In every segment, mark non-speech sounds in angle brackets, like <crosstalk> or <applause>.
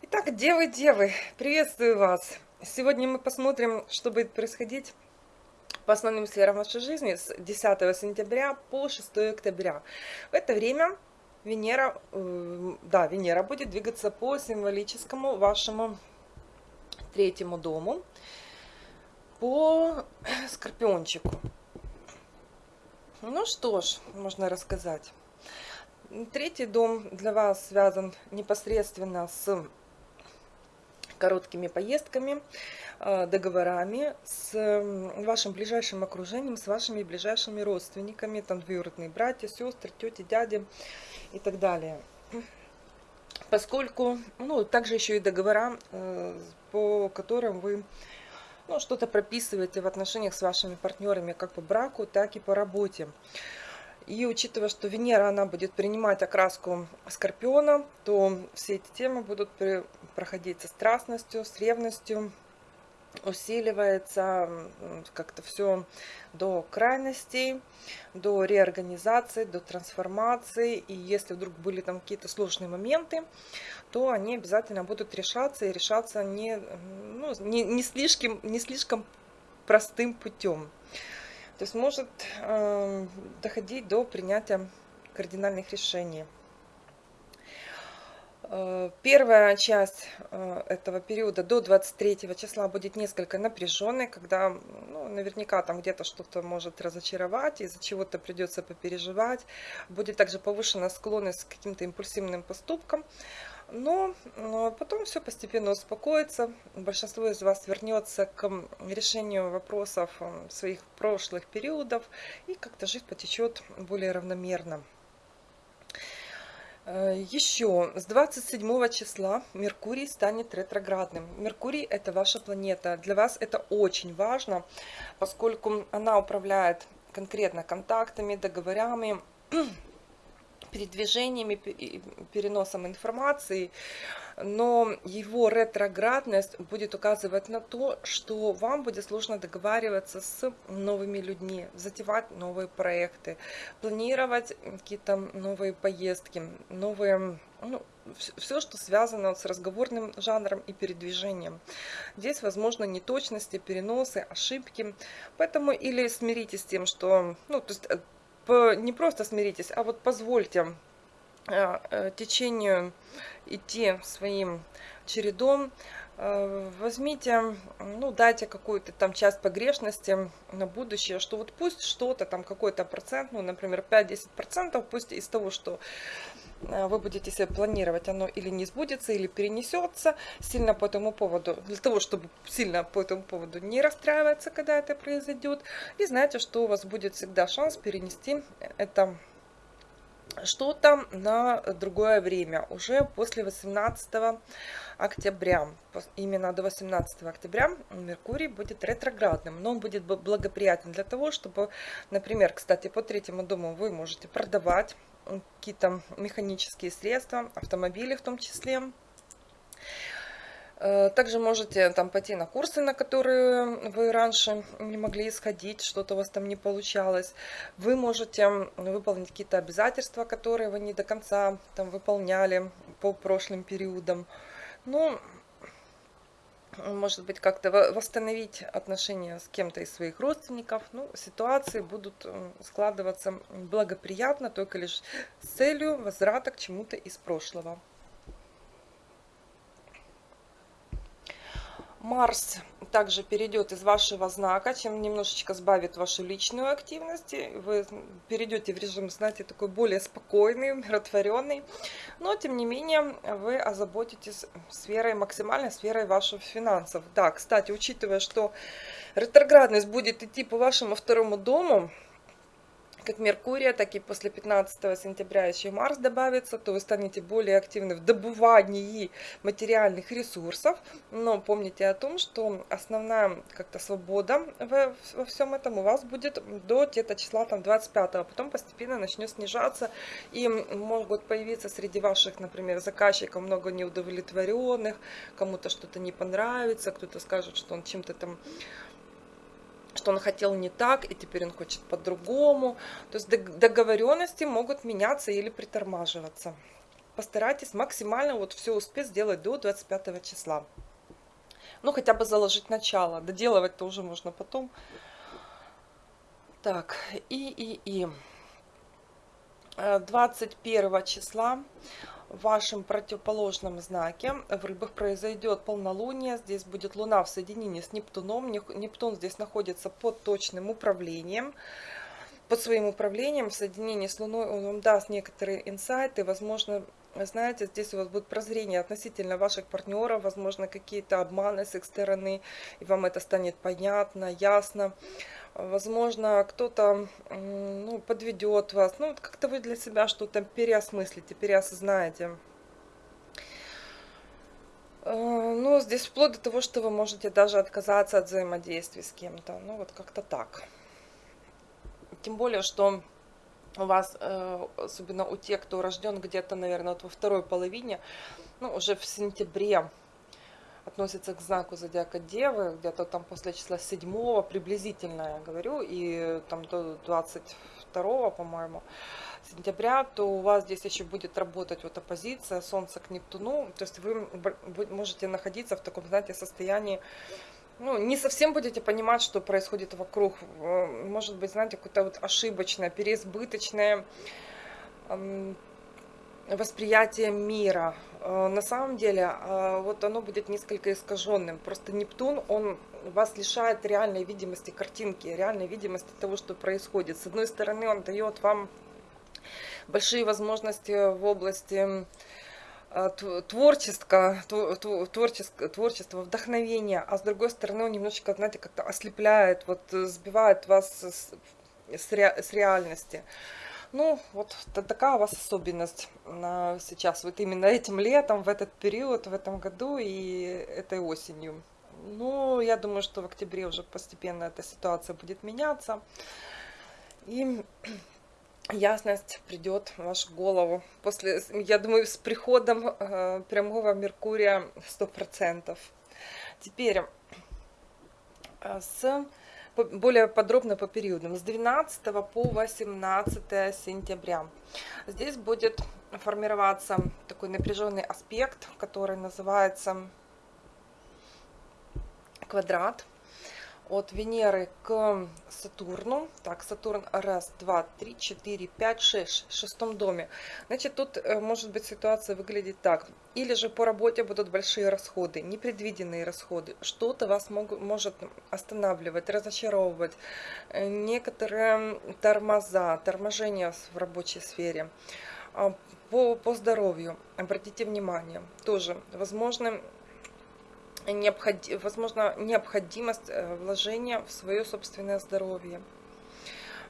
Итак, девы, девы, приветствую вас! Сегодня мы посмотрим, что будет происходить по основным сферам вашей жизни с 10 сентября по 6 октября. В это время Венера, э, да, Венера будет двигаться по символическому вашему третьему дому, по скорпиончику. Ну что ж, можно рассказать. Третий дом для вас связан непосредственно с короткими поездками, э, договорами, с вашим ближайшим окружением, с вашими ближайшими родственниками, там двоюродные братья, сестры, тети, дяди и так далее. Поскольку, ну, также еще и договора, э, по которым вы ну, что-то прописываете в отношениях с вашими партнерами как по браку, так и по работе. И учитывая, что Венера, она будет принимать окраску Скорпиона, то все эти темы будут проходить со страстностью, с ревностью, усиливается как-то все до крайностей, до реорганизации, до трансформации. И если вдруг были там какие-то сложные моменты, то они обязательно будут решаться и решаться не, ну, не, не, слишком, не слишком простым путем. То есть может э, доходить до принятия кардинальных решений. Э, первая часть э, этого периода до 23 числа будет несколько напряженной, когда ну, наверняка там где-то что-то может разочаровать, из-за чего-то придется попереживать. Будет также повышена склонность к каким-то импульсивным поступкам. Но, но потом все постепенно успокоится. Большинство из вас вернется к решению вопросов э, своих прошлых периодов и как-то жизнь потечет более равномерно. Э, Еще с 27 числа Меркурий станет ретроградным. Меркурий – это ваша планета. Для вас это очень важно, поскольку она управляет конкретно контактами, договорами, передвижениями, переносом информации, но его ретроградность будет указывать на то, что вам будет сложно договариваться с новыми людьми, затевать новые проекты, планировать какие-то новые поездки, новые, ну, все, что связано с разговорным жанром и передвижением. Здесь, возможно, неточности, переносы, ошибки, поэтому или смиритесь с тем, что, ну, то есть не просто смиритесь, а вот позвольте э, э, течению идти своим чередом. Э, возьмите, ну, дайте какую-то там часть погрешности на будущее, что вот пусть что-то там, какой-то процент, ну, например, 5-10%, пусть из того, что Э, вы будете себе планировать, оно или не сбудется, или перенесется сильно по этому поводу, для того, чтобы сильно по этому поводу не расстраиваться, когда это произойдет. И знаете, что у вас будет всегда шанс перенести это что-то на другое время, уже после 18 октября. Именно до 18 октября Меркурий будет ретроградным, но он будет благоприятен для того, чтобы, например, кстати, по третьему дому вы можете продавать какие-то механические средства, автомобили в том числе. Э, также можете там пойти на курсы, на которые вы раньше не могли исходить, что-то у вас там не получалось. Вы можете выполнить какие-то обязательства, которые вы не до конца там выполняли по прошлым периодам. Ну, может быть, как-то восстановить отношения с кем-то из своих родственников. Ну, ситуации будут складываться благоприятно, только лишь с целью возврата к чему-то из прошлого. Марс также перейдет из вашего знака, чем немножечко сбавит вашу личную активность. Вы перейдете в режим, знаете, такой более спокойный, умиротворенный. Но, тем не менее, вы озаботитесь сферой, максимальной сферой ваших финансов. Да, кстати, учитывая, что ретроградность будет идти по вашему второму дому, как Меркурия, так и после 15 сентября еще Марс добавится, то вы станете более активны в добывании материальных ресурсов. Но помните о том, что основная как-то свобода во, всем этом у вас будет до где-то числа там 25 -го. Потом постепенно начнет снижаться и могут появиться среди ваших, например, заказчиков много неудовлетворенных, кому-то что-то не понравится, кто-то скажет, что он чем-то там что он хотел не так, и теперь он хочет по-другому. То есть договоренности могут меняться или притормаживаться. постарайтесь максимально вот все успеть сделать до 25 числа. Ну, хотя бы заложить начало. Доделывать-то уже можно потом. Так, и, и, и. 21 э, числа в вашем противоположном знаке в рыбах произойдет полнолуние. Здесь будет Луна в соединении с Нептуном. Нептун здесь находится под точным управлением. Под своим управлением в соединении с Луной он вам даст некоторые инсайты. Возможно, знаете, здесь у вас будет прозрение относительно ваших партнеров. Возможно, какие-то обманы с их стороны. И вам это станет понятно, ясно возможно, кто-то ну, подведет вас, ну, как-то вы для себя что-то переосмыслите, переосознаете. Э, ну, здесь вплоть до того, что вы можете даже отказаться от взаимодействия с кем-то, ну, вот как-то так. Тем более, что у вас, э, особенно у тех, кто рожден где-то, наверное, вот во второй половине, ну, уже в сентябре, относится к знаку зодиака Девы, где-то там после числа 7 приблизительно, я говорю, и там до 22, по-моему, сентября, то у вас здесь еще будет работать вот оппозиция Солнца к Нептуну, то есть вы можете находиться в таком, знаете, состоянии, ну, не совсем будете понимать, что происходит вокруг. Может быть, знаете, какое-то вот ошибочное, переизбыточное восприятие мира. Э, на самом деле, э, вот оно будет несколько искаженным. Просто Нептун, он вас лишает реальной видимости картинки, реальной видимости того, что происходит. С одной стороны, он дает вам большие возможности в области э, творчества, творчество, творчество, вдохновения, а с другой стороны он немножечко, знаете, как-то ослепляет, вот сбивает вас с, с реальности. Ну, вот такая у вас особенность сейчас, вот именно этим летом, в этот период, в этом году и этой осенью. Ну, я думаю, что в октябре уже постепенно эта ситуация будет меняться. И <clears throat> ясность придет в вашу голову. После, я думаю, с приходом э, прямого Меркурия 100%. Теперь э, с более подробно по периодам, с 12 по 18 сентября. Здесь будет формироваться такой напряженный аспект, который называется квадрат от Венеры к Сатурну. Так, Сатурн раз, два, три, четыре, пять, шесть, в шестом доме. Значит, тут э, может быть ситуация выглядит так. Или же по работе будут большие расходы, непредвиденные расходы. Что-то вас мог, может останавливать, разочаровывать. Э, некоторые тормоза, торможения в рабочей сфере. А, по, по здоровью, обратите внимание, тоже возможны необходи, возможно, необходимость э, вложения в свое собственное здоровье.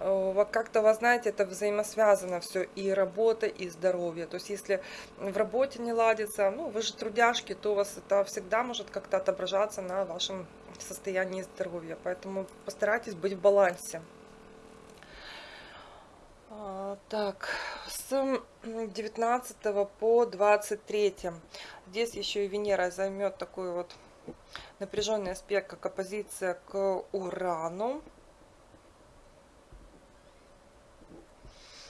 Э, как-то, вы знаете, это взаимосвязано все, и работа, и здоровье. То есть, если в работе не ладится, ну, вы же трудяшки, то у вас это всегда может как-то отображаться на вашем состоянии здоровья. Поэтому постарайтесь быть в балансе. А, так, с 19 по 23. Здесь еще и Венера займет такой вот напряженный аспект, как оппозиция к Урану.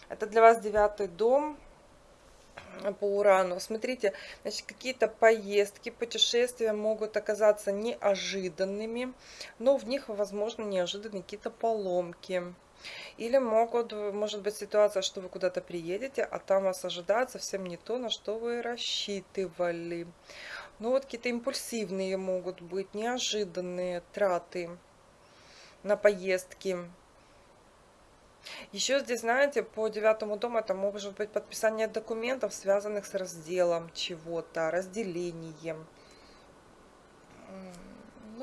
Это для вас девятый дом по Урану. Смотрите, значит, какие-то поездки, путешествия могут оказаться неожиданными, но в них, возможно, неожиданные какие-то поломки. Или могут, может быть ситуация, что вы куда-то приедете, а там вас ожидает совсем не то, на что вы рассчитывали. Ну вот какие-то импульсивные могут быть, неожиданные траты на поездки. Еще здесь, знаете, по девятому дому это может быть подписание документов, связанных с разделом чего-то, разделением.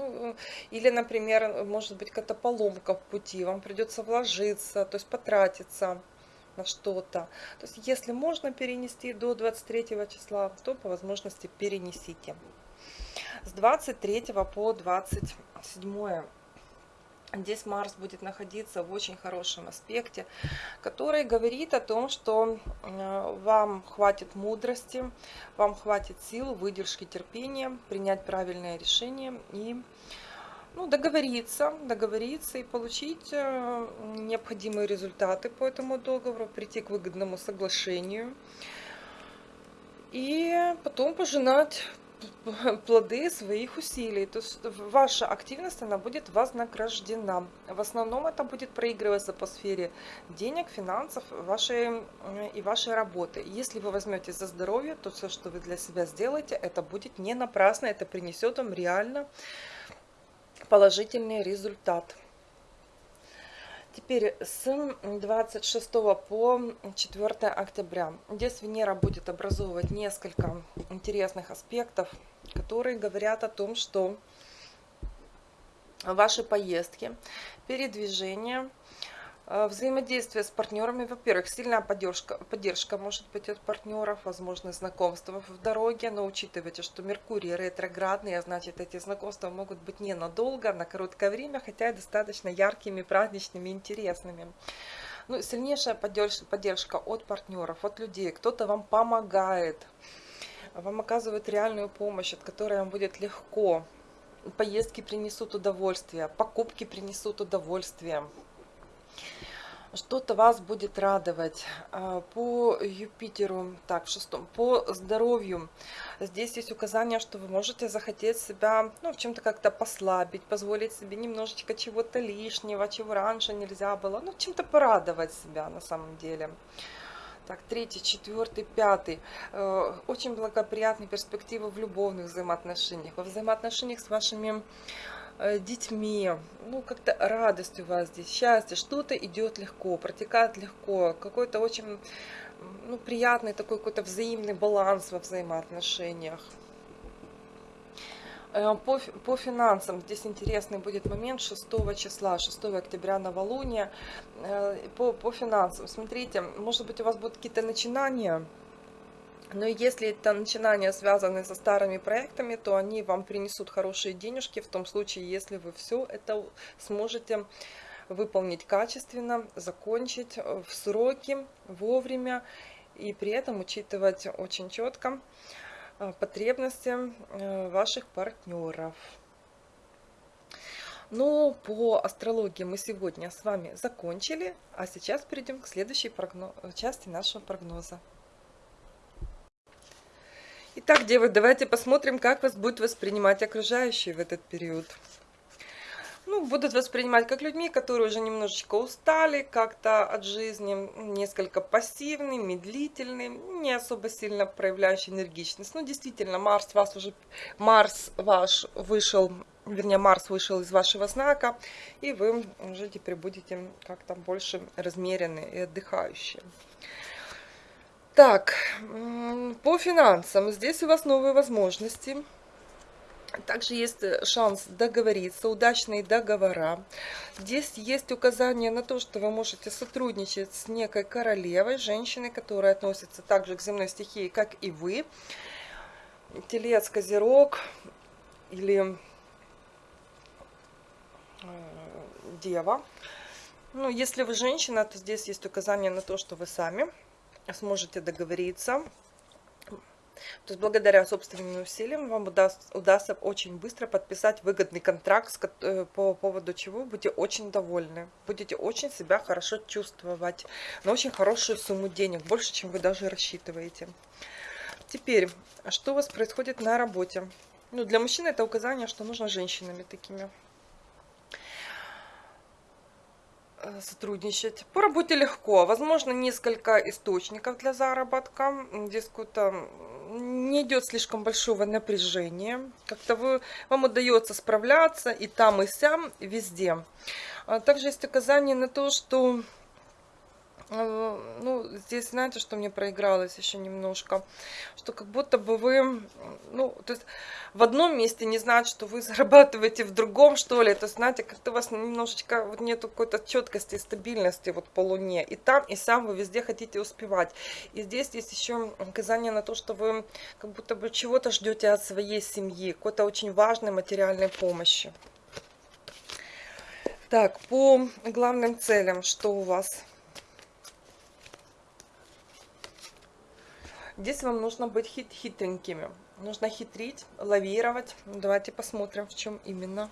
Ну, или, например, может быть какая-то поломка в пути, вам придется вложиться, то есть потратиться на что-то. То есть, если можно перенести до 23 числа, то по возможности перенесите. С 23 по 27 Здесь Марс будет находиться в очень хорошем аспекте, который говорит о том, что э, вам хватит мудрости, вам хватит сил, выдержки, терпения принять правильное решение и ну, договориться, договориться и получить э, необходимые результаты по этому договору, прийти к выгодному соглашению. и потом пожинать <laughs> плоды своих усилий. То есть ваша активность, она будет вознаграждена. В основном это будет проигрываться по сфере денег, финансов вашей и вашей работы. Если вы возьмете за здоровье, то все, что вы для себя сделаете, это будет не напрасно, это принесет вам реально положительный результат. Теперь с 26 по 4 октября. Здесь Венера будет образовывать несколько интересных аспектов, которые говорят о том, что ваши поездки, передвижения, взаимодействие с партнерами, во-первых, сильная поддержка, поддержка может быть от партнеров, возможно, знакомства в дороге, но учитывайте, что Меркурий ретроградный, а значит эти знакомства могут быть ненадолго, на короткое время, хотя и достаточно яркими, праздничными, интересными. Ну, сильнейшая поддержка, поддержка от партнеров, от людей, кто-то вам помогает, вам оказывает реальную помощь, от которой вам будет легко. Поездки принесут удовольствие, покупки принесут удовольствие что-то вас будет радовать а, по Юпитеру, так, в шестом, по здоровью. Здесь есть указание, что вы можете захотеть себя, ну, в чем-то как-то послабить, позволить себе немножечко чего-то лишнего, чего раньше нельзя было, ну, чем-то порадовать себя на самом деле. Так, третий, четвертый, пятый. Э, очень благоприятные перспективы в любовных взаимоотношениях, во взаимоотношениях с вашими детьми, ну как-то радость у вас здесь, счастье, что-то идет легко, протекает легко, какой-то очень ну, приятный такой какой-то взаимный баланс во взаимоотношениях. Э, по, по финансам. Здесь интересный будет момент 6 числа, 6 октября новолуния. Э, по, по финансам, смотрите, может быть у вас будут какие-то начинания, но если это начинания связаны со старыми проектами, то они вам принесут хорошие денежки в том случае, если вы все это сможете выполнить качественно, закончить э, в сроки, вовремя и при этом учитывать очень четко э, потребности э, ваших партнеров. Ну, по астрологии мы сегодня с вами закончили, а сейчас перейдем к следующей части нашего прогноза. Итак, девы, давайте посмотрим, как вас будут воспринимать окружающие в этот период. Ну, будут воспринимать как людьми, которые уже немножечко устали как-то от жизни, несколько пассивны, медлительны, не особо сильно проявляющие энергичность. Ну, действительно, Марс вас уже, Марс ваш вышел, вернее, Марс вышел из вашего знака, и вы уже теперь будете как-то больше размеренные и отдыхающие. Так, по финансам. Здесь у вас новые возможности. Также есть э, шанс договориться, удачные договора. Здесь есть указание на то, что вы можете сотрудничать с некой королевой, женщиной, которая относится также к земной стихии, как и вы. Телец, козерог или э, дева. Ну, если вы женщина, то здесь есть указание на то, что вы сами сможете договориться. То есть благодаря собственным усилиям вам удастся, удастся очень быстро подписать выгодный контракт, э, по поводу чего будете очень довольны. Будете очень себя хорошо чувствовать. На очень хорошую сумму денег, больше, чем вы даже рассчитываете. Теперь, что у вас происходит на работе? Ну, для мужчин это указание, что нужно женщинами такими Э, сотрудничать. По работе легко. Возможно, несколько источников для заработка. Здесь какое-то не идет слишком большого напряжения. Как-то вы, вам удается справляться и там, и сям, и везде. А также есть указание на то, что Э, ну, здесь, знаете, что мне проигралось еще немножко, что как будто бы вы, ну, то есть в одном месте не знать, что вы <laughs> зарабатываете в другом, что ли, то есть, знаете, как-то у вас немножечко вот нету какой-то четкости и стабильности вот по луне, и там, и сам вы везде хотите успевать, и здесь есть еще указание на то, что вы как будто бы чего-то ждете от своей семьи, какой-то очень важной материальной помощи. Так, по главным целям, что у вас? Здесь вам нужно быть хит хитренькими. Нужно хитрить, лавировать. Давайте посмотрим, в чем именно.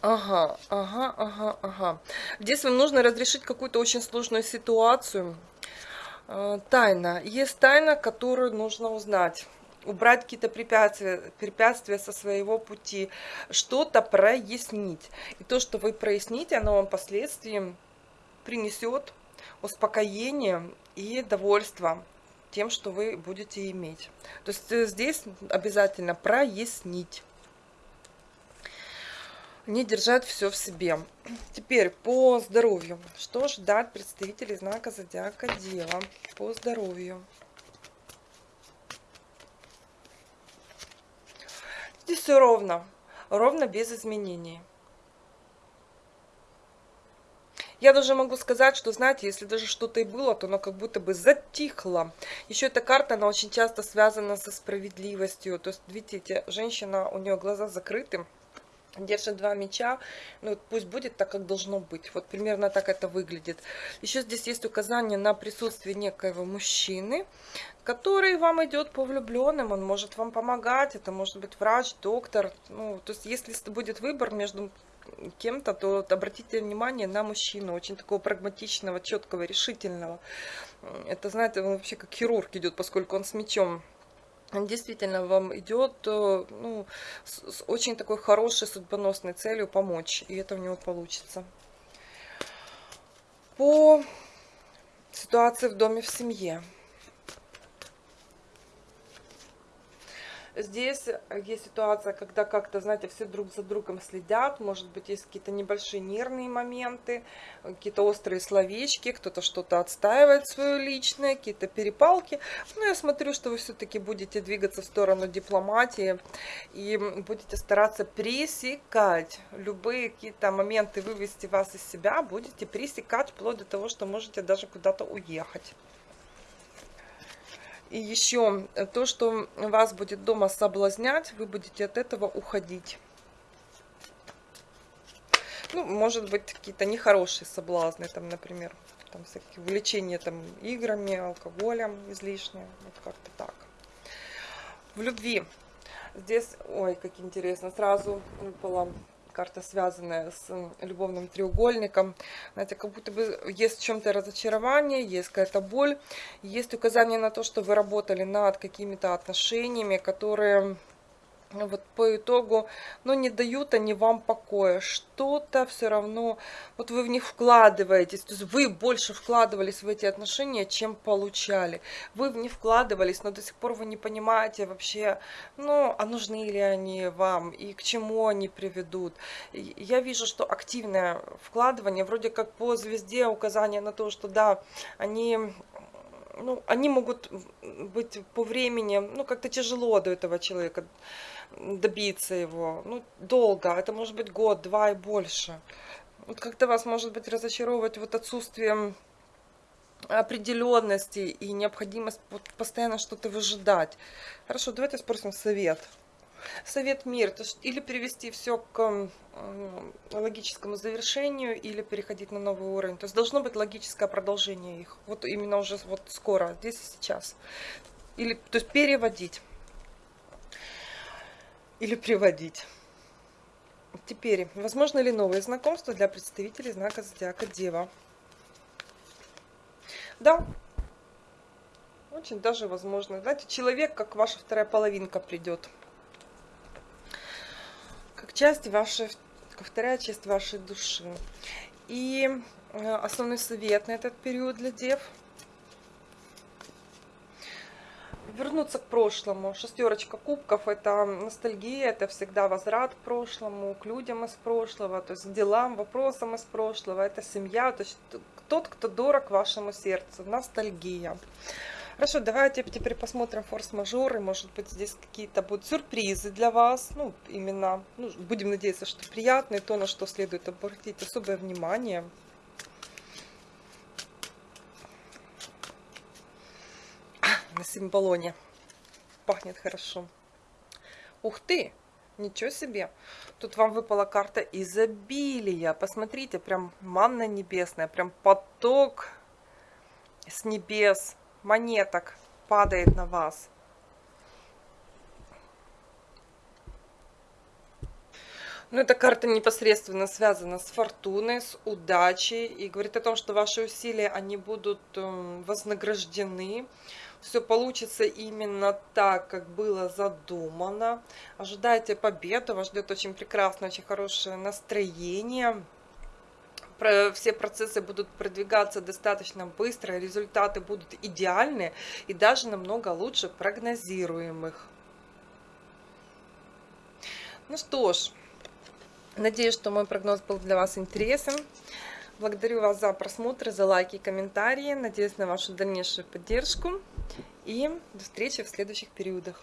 Ага, ага, ага, ага. Здесь вам нужно разрешить какую-то очень сложную ситуацию. Э, Тайна. Есть тайна, которую нужно узнать. Убрать какие-то препятствия, препятствия со своего пути. Что-то прояснить. И то, что вы проясните, оно вам впоследствии принесет успокоение и довольство тем, что вы будете иметь. То есть э, здесь обязательно прояснить. Не держать все в себе. Теперь по здоровью. Что ждать представителей знака Зодиака Дева по здоровью? Здесь все ровно. Ровно без изменений. Я даже могу сказать, что, знаете, если даже что-то и было, то оно как будто бы затихло. Еще эта карта, она очень часто связана со справедливостью. То есть, видите, женщина, у нее глаза закрыты, держит два меча, ну пусть будет так, как должно быть. Вот примерно так это выглядит. Еще здесь есть указание на присутствие некоего мужчины, который вам идет по влюбленным, он может вам помогать, это может быть врач, доктор. Ну, то есть если будет выбор между кем-то, то обратите внимание на мужчину, очень такого прагматичного, четкого, решительного. Это, знаете, он вообще как хирург идет, поскольку он с мечом действительно вам идет э, ну, с, с очень такой хорошей судьбоносной целью помочь, и это у него получится. По ситуации в доме, в семье. Здесь э, есть ситуация, когда как-то, знаете, все друг за другом следят. Может быть, есть какие-то небольшие нервные моменты, какие-то острые словечки, кто-то что-то отстаивает свое личное, какие-то перепалки. Но я смотрю, что вы все-таки будете двигаться в сторону дипломатии и будете стараться пресекать любые какие-то моменты, вывести вас из себя, будете пресекать вплоть до того, что можете даже куда-то уехать. И еще э, то, что вас будет дома соблазнять, вы будете от этого уходить. Ну, может быть, какие-то нехорошие соблазны, там, например, там всякие увлечения там играми, алкоголем излишнее, вот как-то так. В любви здесь, ой, как интересно, сразу выпала карта, связанная с любовным треугольником. Знаете, как будто бы есть в чем-то разочарование, есть какая-то боль, есть указание на то, что вы работали над какими-то отношениями, которые вот по итогу, но не дают они вам покоя. Что-то все равно, вот вы в них вкладываетесь, то есть вы больше вкладывались в эти отношения, чем получали. Вы в них вкладывались, но до сих пор вы не понимаете вообще, ну, а нужны ли они вам и к чему они приведут. Я вижу, что активное вкладывание, вроде как по звезде указание на то, что да, они ну, они могут быть по времени, ну, как-то тяжело до этого человека добиться его. Ну, долго, это может быть год, два и больше. Вот как-то вас может быть разочаровывать вот отсутствием определенности и необходимость постоянно что-то выжидать. Хорошо, давайте спросим совет. Совет мир, то есть или перевести все к логическому завершению, или переходить на новый уровень. То есть должно быть логическое продолжение их. Вот именно уже вот скоро, здесь и сейчас. Или, то есть переводить или приводить. Теперь, возможно ли новые знакомства для представителей знака Зодиака Дева? Да, очень даже возможно. Знаете, человек, как ваша вторая половинка, придет. Часть вашей, вторая часть вашей души. И э, основной совет на этот период для дев – вернуться к прошлому. Шестерочка кубков – это ностальгия, это всегда возврат к прошлому, к людям из прошлого, то есть к делам, вопросам из прошлого. Это семья, то есть тот, кто дорог вашему сердцу, ностальгия. Хорошо, давайте теперь посмотрим форс-мажоры. Может быть, здесь какие-то будут сюрпризы для вас. Ну, именно, ну, будем надеяться, что приятные, то, на что следует обратить особое внимание. на символоне. Пахнет хорошо. Ух ты! Ничего себе! Тут вам выпала карта изобилия. Посмотрите, прям манна небесная, прям поток с небес, монеток падает на вас. Ну, эта карта непосредственно связана с фортуной, с удачей и говорит о том, что ваши усилия, они будут эм, вознаграждены. Все получится именно так, как было задумано. Ожидайте победу, вас ждет очень прекрасное, очень хорошее настроение. Все процессы будут продвигаться достаточно быстро, результаты будут идеальны и даже намного лучше прогнозируемых. Ну что ж, Надеюсь, что мой прогноз был для вас интересен. Благодарю вас за просмотр, за лайки и комментарии. Надеюсь на вашу дальнейшую поддержку. И до встречи в следующих периодах.